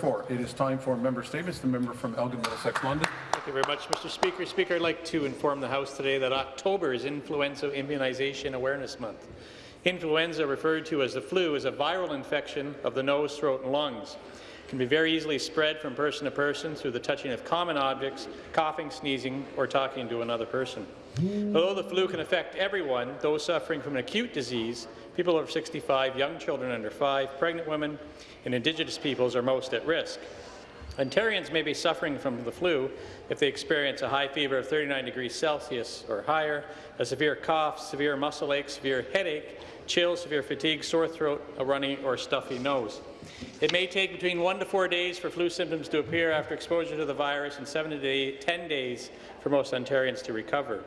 Therefore, it is time for member statements. The member from Elgin Middlesex London. Thank you very much, Mr. Speaker. Speaker, I'd like to inform the House today that October is Influenza Immunization Awareness Month. Influenza, referred to as the flu, is a viral infection of the nose, throat and lungs. It can be very easily spread from person to person through the touching of common objects, coughing, sneezing, or talking to another person. Although the flu can affect everyone, those suffering from an acute disease, people over 65, young children under 5, pregnant women, and Indigenous peoples are most at risk. Ontarians may be suffering from the flu if they experience a high fever of 39 degrees Celsius or higher, a severe cough, severe muscle ache, severe headache, chills, severe fatigue, sore throat, a runny or stuffy nose. It may take between one to four days for flu symptoms to appear after exposure to the virus and seven to day, 10 days for most Ontarians to recover.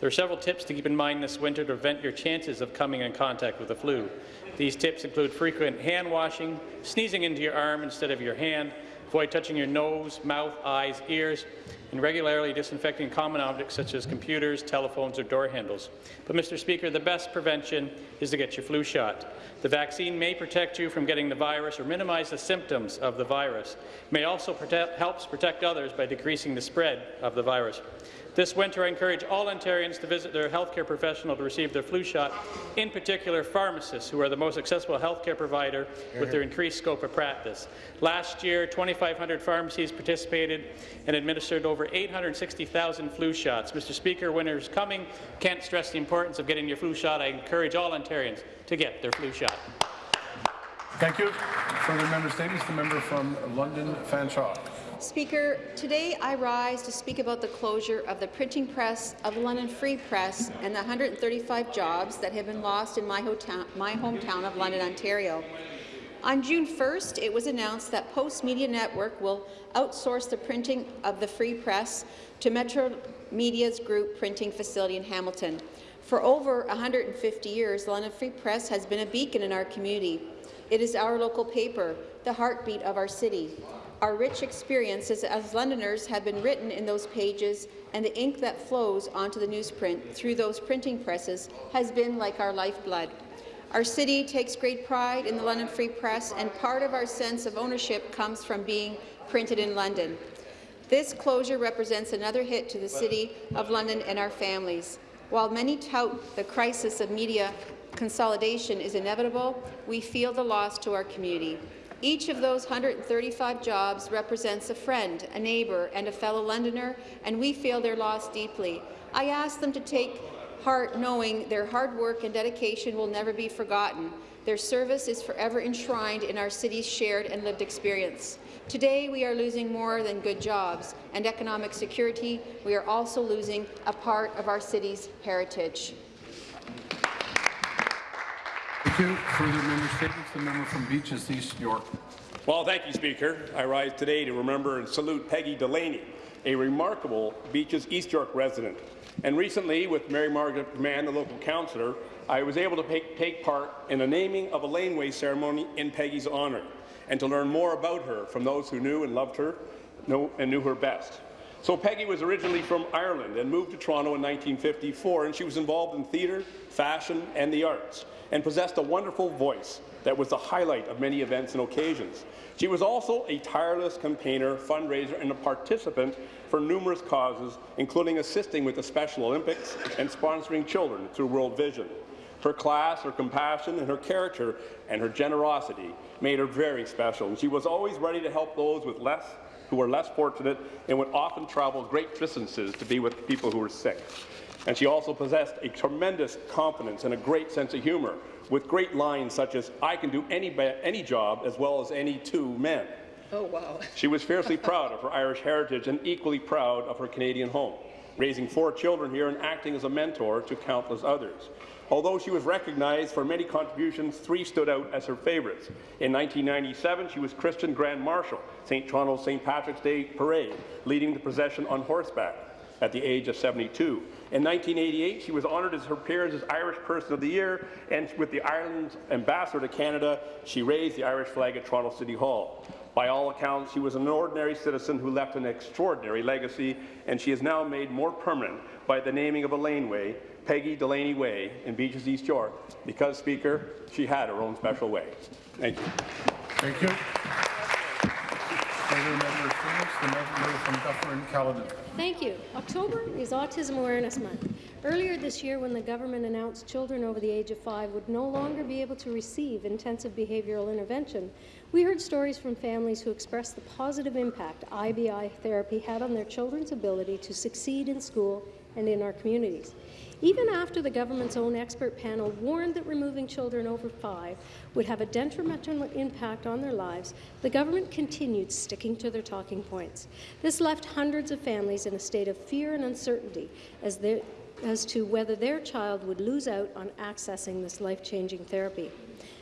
There are several tips to keep in mind this winter to prevent your chances of coming in contact with the flu. These tips include frequent hand washing, sneezing into your arm instead of your hand, avoid touching your nose, mouth, eyes, ears, and regularly disinfecting common objects such as computers, telephones, or door handles. But, Mr. Speaker, the best prevention is to get your flu shot. The vaccine may protect you from getting the virus or minimize the symptoms of the virus. It may also protect, helps protect others by decreasing the spread of the virus. This winter, I encourage all Ontarians to visit their healthcare professional to receive their flu shot, in particular pharmacists, who are the most accessible healthcare provider with their mm-hmm. increased scope of practice. Last year, 2,500 pharmacies participated and administered over 860,000 flu shots. Mr. Speaker, winter is coming. Can't stress the importance of getting your flu shot. I encourage all Ontarians to get their flu shot. Thank you. Further member statements. The member from London, Fanshawe. Speaker, today I rise to speak about the closure of the printing press of the London Free Press and the 135 jobs that have been lost in my, my hometown of London, Ontario. On June 1st, it was announced that Postmedia Network will outsource the printing of the Free Press to Metro Media's group printing facility in Hamilton. For over 150 years, the London Free Press has been a beacon in our community. It is our local paper, the heartbeat of our city. Our rich experiences as Londoners have been written in those pages, and the ink that flows onto the newsprint through those printing presses has been like our lifeblood. Our city takes great pride in the London Free Press, and part of our sense of ownership comes from being printed in London. This closure represents another hit to the City of London and our families. While many tout the crisis of media consolidation is inevitable, we feel the loss to our community. Each of those 135 jobs represents a friend, a neighbour and a fellow Londoner, and we feel their loss deeply. I ask them to take heart knowing their hard work and dedication will never be forgotten. Their service is forever enshrined in our city's shared and lived experience. Today, we are losing more than good jobs and economic security. We are also losing a part of our city's heritage. Thank you. Further member statements. The member from Beaches East York. Well, thank you, Speaker. I rise today to remember and salute Peggy Delaney, a remarkable Beaches East York resident. And recently, with Mary Margaret McMahon, the local councillor, I was able to take part in the naming of a laneway ceremony in Peggy's honour, and to learn more about her from those who knew and loved her and knew her best. So Peggy was originally from Ireland and moved to Toronto in 1954, and she was involved in theatre, fashion, and the arts and possessed a wonderful voice that was the highlight of many events and occasions. She was also a tireless campaigner, fundraiser, and a participant for numerous causes, including assisting with the Special Olympics and sponsoring children through World Vision. Her class, her compassion, and her character and her generosity made her very special, she was always ready to help those with less who were less fortunate and would often travel great distances to be with people who were sick. And she also possessed a tremendous confidence and a great sense of humour, with great lines such as, I can do any, any job as well as any two men. Oh, wow. She was fiercely proud of her Irish heritage and equally proud of her Canadian home, raising four children here and acting as a mentor to countless others. Although she was recognized for many contributions, three stood out as her favourites. In 1997, she was Christian Grand Marshal, St. Toronto's St. Patrick's Day Parade, leading the procession on horseback at the age of 72. In 1988, she was honoured as her peers as Irish Person of the Year, and with the Ireland Ambassador to Canada, she raised the Irish flag at Toronto City Hall. By all accounts, she was an ordinary citizen who left an extraordinary legacy, and she is now made more permanent by the naming of a laneway, Peggy Delaney Way, in Beaches, East York, because, Speaker, she had her own special way. Thank you. Thank you. the member. Thank you. October is Autism Awareness Month. Earlier this year, when the government announced children over the age of five would no longer be able to receive intensive behavioral intervention, we heard stories from families who expressed the positive impact IBI therapy had on their children's ability to succeed in school and in our communities. Even after the government's own expert panel warned that removing children over five would have a detrimental impact on their lives, the government continued sticking to their talking points. This left hundreds of families in a state of fear and uncertainty as, as to whether their child would lose out on accessing this life-changing therapy.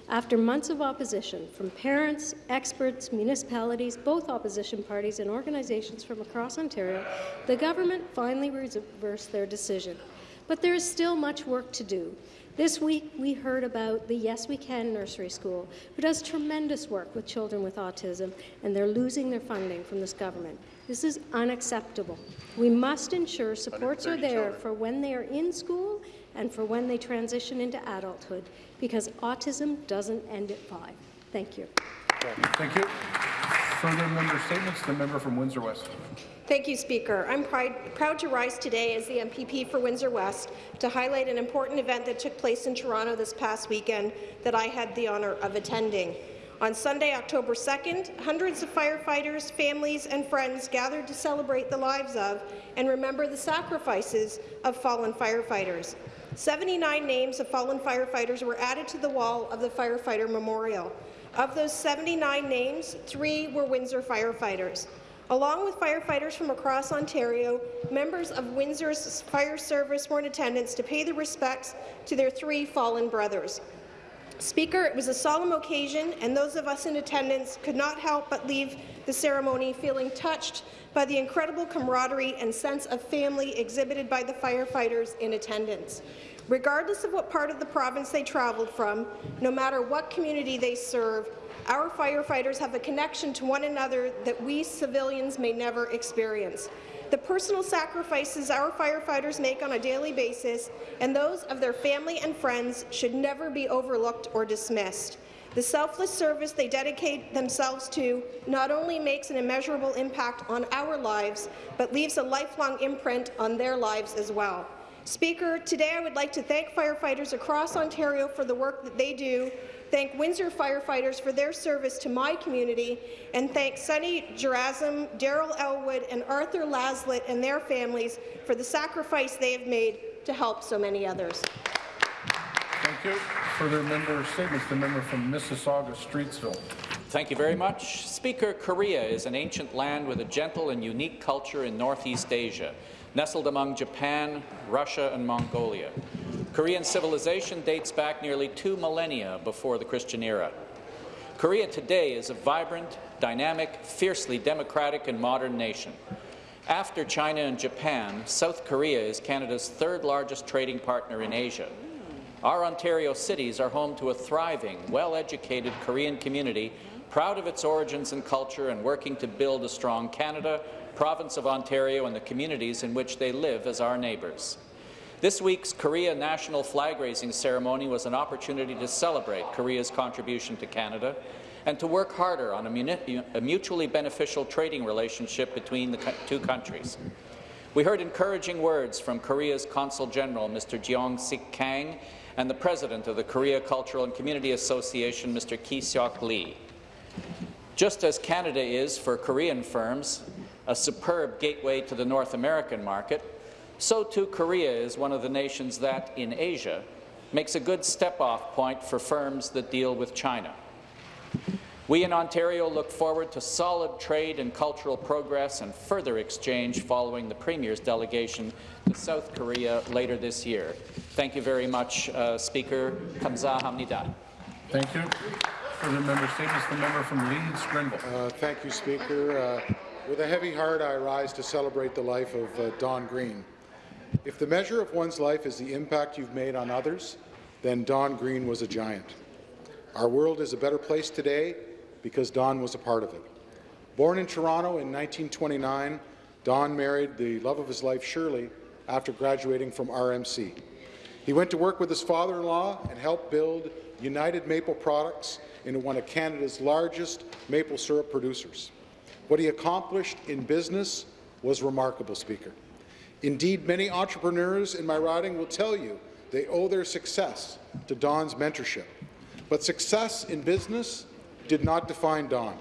After months of opposition from parents, experts, municipalities, both opposition parties and organizations from across Ontario, the government finally reversed their decision. But there is still much work to do. This week, we heard about the Yes We Can nursery school, who does tremendous work with children with autism, and they're losing their funding from this government. This is unacceptable. We must ensure supports are there children. for when they are in school and for when they transition into adulthood, because autism doesn't end at five. Thank you. Thank you. Further member statements. The member from Windsor West. Thank you, Speaker. I'm proud to rise today as the MPP for Windsor West to highlight an important event that took place in Toronto this past weekend that I had the honour of attending. On Sunday, October 2nd, hundreds of firefighters, families and friends gathered to celebrate the lives of and remember the sacrifices of fallen firefighters. 79 names of fallen firefighters were added to the wall of the Firefighter Memorial. Of those 79 names, three were Windsor firefighters. Along with firefighters from across Ontario, members of Windsor's fire service were in attendance to pay their respects to their three fallen brothers. Speaker, it was a solemn occasion, and those of us in attendance could not help but leave the ceremony feeling touched by the incredible camaraderie and sense of family exhibited by the firefighters in attendance. Regardless of what part of the province they travelled from, no matter what community they serve, our firefighters have a connection to one another that we civilians may never experience. The personal sacrifices our firefighters make on a daily basis and those of their family and friends should never be overlooked or dismissed. The selfless service they dedicate themselves to not only makes an immeasurable impact on our lives, but leaves a lifelong imprint on their lives as well. Speaker, today I would like to thank firefighters across Ontario for the work that they do, thank Windsor firefighters for their service to my community, and thank Sunny Gerasm, Daryl Elwood, and Arthur Laslett and their families for the sacrifice they have made to help so many others. Thank you. Further member statements. The member from Mississauga, Streetsville. Thank you very much. Speaker, Korea is an ancient land with a gentle and unique culture in Northeast Asia nestled among Japan, Russia, and Mongolia. Korean civilization dates back nearly two millennia before the Christian era. Korea today is a vibrant, dynamic, fiercely democratic and modern nation. After China and Japan, South Korea is Canada's third largest trading partner in Asia. Our Ontario cities are home to a thriving, well-educated Korean community proud of its origins and culture and working to build a strong Canada province of Ontario and the communities in which they live as our neighbours. This week's Korea National Flag Raising Ceremony was an opportunity to celebrate Korea's contribution to Canada and to work harder on a, mutually beneficial trading relationship between the two countries. We heard encouraging words from Korea's Consul General, Mr. Jeong Sik Kang, and the President of the Korea Cultural and Community Association, Mr. Ki Seok Lee. Just as Canada is for Korean firms, a superb gateway to the North American market, so too Korea is one of the nations that, in Asia, makes a good step-off point for firms that deal with China. We in Ontario look forward to solid trade and cultural progress and further exchange following the Premier's delegation to South Korea later this year. Thank you very much, uh, Speaker. Kamsahamnida. Thank you. Further member statements. The member from Leeds, Grenville. Uh, thank you, Speaker. Uh, with a heavy heart, I rise to celebrate the life of uh, Don Green. If the measure of one's life is the impact you've made on others, then Don Green was a giant. Our world is a better place today because Don was a part of it. Born in Toronto in 1929, Don married the love of his life, Shirley, after graduating from RMC. He went to work with his father-in-law and helped build United Maple Products into one of Canada's largest maple syrup producers. What he accomplished in business was remarkable, Speaker. Indeed, many entrepreneurs in my riding will tell you they owe their success to Don's mentorship. But success in business did not define Don.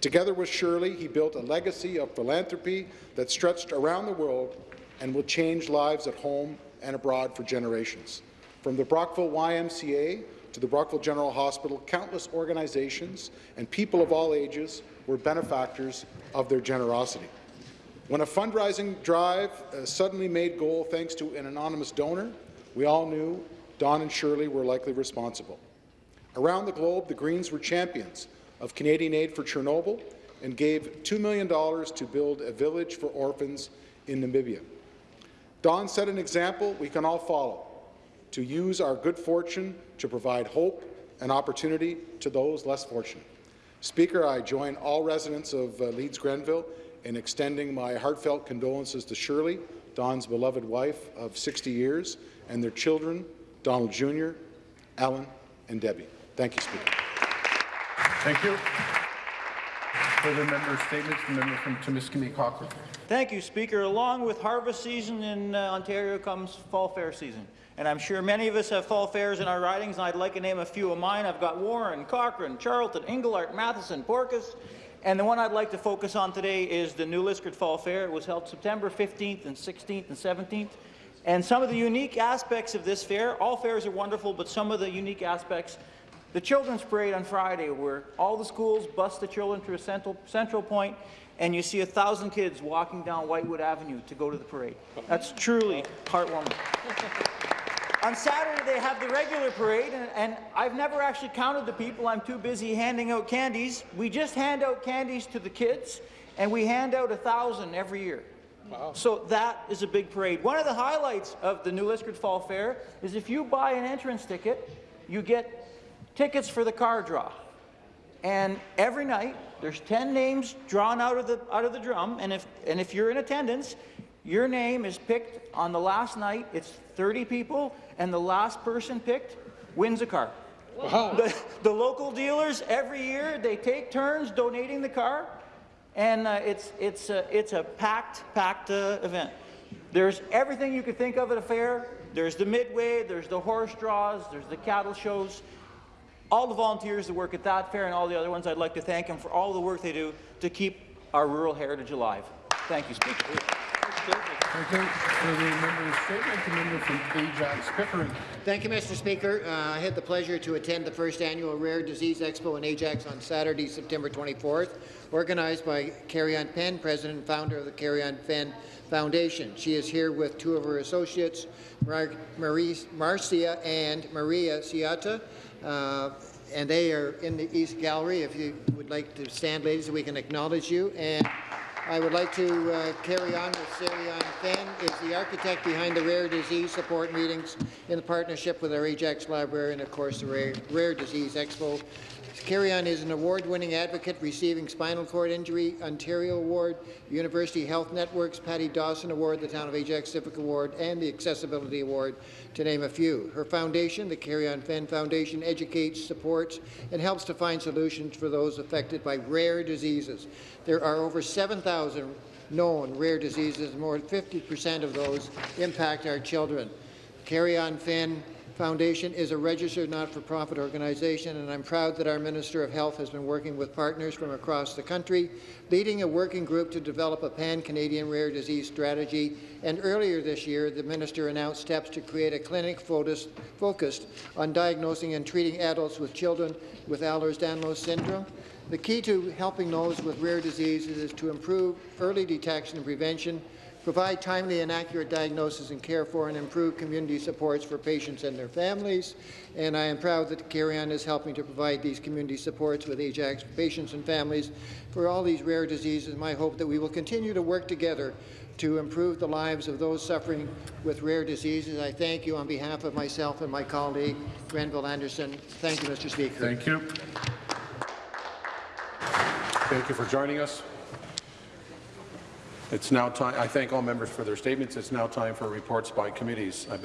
Together with Shirley, he built a legacy of philanthropy that stretched around the world and will change lives at home and abroad for generations. From the Brockville YMCA to the Brockville General Hospital, countless organizations and people of all ages were benefactors of their generosity. When a fundraising drive uh, suddenly made goal thanks to an anonymous donor, we all knew Don and Shirley were likely responsible. Around the globe, the Greens were champions of Canadian aid for Chernobyl and gave $2 million to build a village for orphans in Namibia. Don set an example we can all follow, to use our good fortune to provide hope and opportunity to those less fortunate. Speaker, I join all residents of uh, Leeds Grenville in extending my heartfelt condolences to Shirley, Don's beloved wife of 60 years, and their children, Donald Jr., Ellen, and Debbie. Thank you, Speaker. Thank you. Further member statements, the member from Timiskaming Cochrane. Thank you, Speaker. Along with harvest season in uh, Ontario comes fall fair season. And I'm sure many of us have fall fairs in our ridings, and I'd like to name a few of mine. I've got Warren, Cochrane, Charlton, Englehart, Matheson, Porquis, and the one I'd like to focus on today is the New Liskeard Fall Fair. It was held September 15th and 16th and 17th. And some of the unique aspects of this fair, all fairs are wonderful, but some of the unique aspects, the children's parade on Friday, where all the schools bus the children to a central, central point, and you see a thousand kids walking down Whitewood Avenue to go to the parade. That's truly heartwarming. On Saturday, they have the regular parade, and, and, I've never actually counted the people. I'm too busy handing out candies. We just hand out candies to the kids, and we hand out a thousand every year. Wow. So that is a big parade. One of the highlights of the New Liskeard Fall Fair is if you buy an entrance ticket, you get tickets for the car draw. And every night, there's 10 names drawn out of the, out of the drum, and if, and if you're in attendance, your name is picked on the last night. It's 30 people, and the last person picked wins a car. Wow. The, the local dealers, every year, they take turns donating the car, and uh, it's, it's, uh, it's a packed, packed uh, event. There's everything you could think of at a fair. There's the midway, there's the horse draws, there's the cattle shows. All the volunteers that work at that fair and all the other ones, I'd like to thank them for all the work they do to keep our rural heritage alive. Thank you, Speaker. Thank you. Further member statement, the member from Ajax Pickering. Thank you, Mr. Speaker. Uh, I had the pleasure to attend the first annual Rare Disease Expo in Ajax on Saturday, September 24th, organized by Carrie-Ann Penn, President and founder of the Carrie-Ann Penn Foundation. She is here with two of her associates, Mar Marie Marcia and Maria Ciata. Uh, and they are in the East Gallery. If you would like to stand, ladies, we can acknowledge you. And I would like to uh, carry on with Carrie-Ann Fenn, is the architect behind the rare disease support meetings in partnership with our Ajax Library and, of course, the Rare, rare Disease Expo. Carrie-Ann is an award-winning advocate receiving Spinal Cord Injury Ontario Award, University Health Network's Patty Dawson Award, the Town of Ajax Civic Award, and the Accessibility Award, to name a few. Her foundation, the Carrie-Ann Fenn Foundation, educates, supports, and helps to find solutions for those affected by rare diseases. There are over 7,000 known rare diseases, and more than 50 percent of those impact our children. Carrie-Ann Fenn Foundation is a registered not-for-profit organization, and I'm proud that our Minister of Health has been working with partners from across the country, leading a working group to develop a pan-Canadian rare disease strategy. And earlier this year, the Minister announced steps to create a clinic focused on diagnosing and treating adults with children with Ehlers-Danlos syndrome. The key to helping those with rare diseases is to improve early detection and prevention, provide timely and accurate diagnosis and care for, and improve community supports for patients and their families. And I am proud that Carrie-Ann is helping to provide these community supports with Ajax patients and families for all these rare diseases. My hope that we will continue to work together to improve the lives of those suffering with rare diseases. I thank you on behalf of myself and my colleague, Granville Anderson. Thank you, Mr. Speaker. Thank you. Thank you for joining us. It's now time. I thank all members for their statements. It's now time for reports by committees. I beg